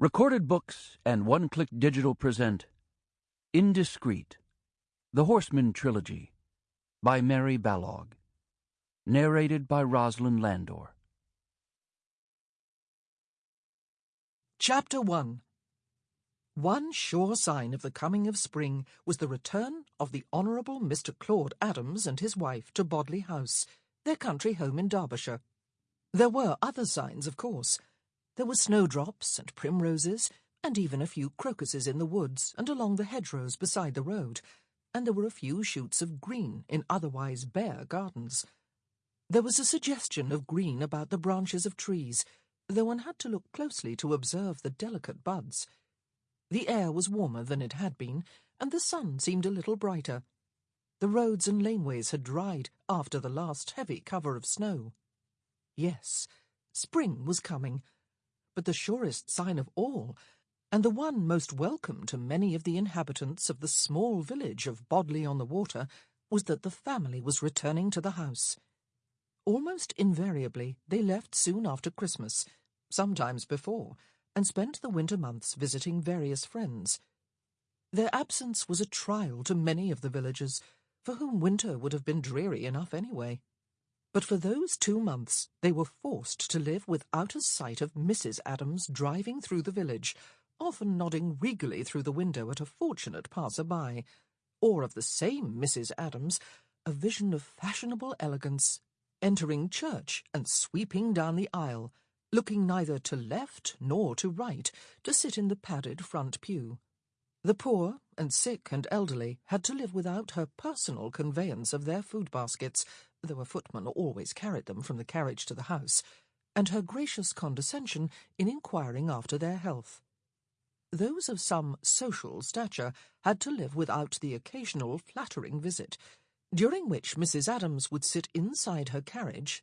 Recorded Books and One Click Digital present Indiscreet, The Horsemen Trilogy by Mary Balogh. Narrated by Rosalind Landor. Chapter 1 One sure sign of the coming of spring was the return of the Honourable Mr. Claude Adams and his wife to Bodley House, their country home in Derbyshire. There were other signs, of course. There were snowdrops and primroses, and even a few crocuses in the woods and along the hedgerows beside the road, and there were a few shoots of green in otherwise bare gardens. There was a suggestion of green about the branches of trees, though one had to look closely to observe the delicate buds. The air was warmer than it had been, and the sun seemed a little brighter. The roads and laneways had dried after the last heavy cover of snow. Yes, spring was coming, but the surest sign of all, and the one most welcome to many of the inhabitants of the small village of Bodley on the Water, was that the family was returning to the house. Almost invariably, they left soon after Christmas, sometimes before, and spent the winter months visiting various friends. Their absence was a trial to many of the villagers, for whom winter would have been dreary enough anyway. But for those two months they were forced to live without a sight of Mrs. Adams driving through the village, often nodding regally through the window at a fortunate passer-by, or of the same Mrs. Adams, a vision of fashionable elegance, entering church and sweeping down the aisle, looking neither to left nor to right to sit in the padded front pew. The poor and sick and elderly had to live without her personal conveyance of their food baskets, though a footman always carried them from the carriage to the house, and her gracious condescension in inquiring after their health. Those of some social stature had to live without the occasional flattering visit, during which Mrs. Adams would sit inside her carriage,